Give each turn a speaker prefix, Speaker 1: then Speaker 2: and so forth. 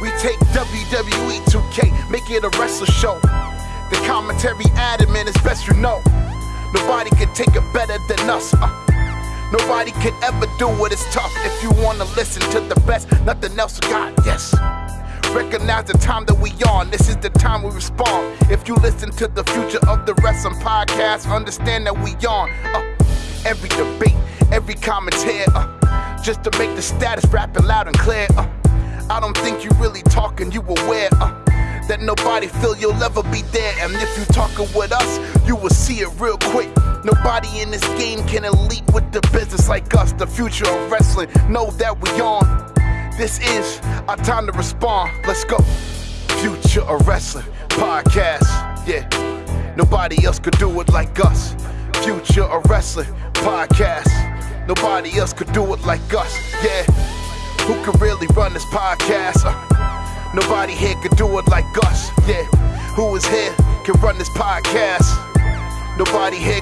Speaker 1: We take WWE 2K, make it a wrestler show. The commentary added, man, it's best you know. Nobody can take it better than us. Uh, nobody can ever do it. It's tough if you wanna listen to the best. Nothing else got. Yes. Recognize the time that we on. This is the time we respond. If you listen to the future of the wrestling podcast, understand that we on. Uh, every debate, every commentary, uh, just to make the status rapping loud and clear. Uh, I don't think you really talking, you aware. Uh, that nobody feel you'll ever be there. And if you talking with us, you will see it real quick. Nobody in this game can elite with the business like us. The future of wrestling, know that we on. This is our time to respond. Let's go. Future of Wrestling podcast. Yeah, nobody else could do it like us. Future of Wrestling podcast. Nobody else could do it like us. Yeah, who could really run this podcast? Uh, Nobody here could do it like us. Yeah, who is here can run this podcast. Nobody here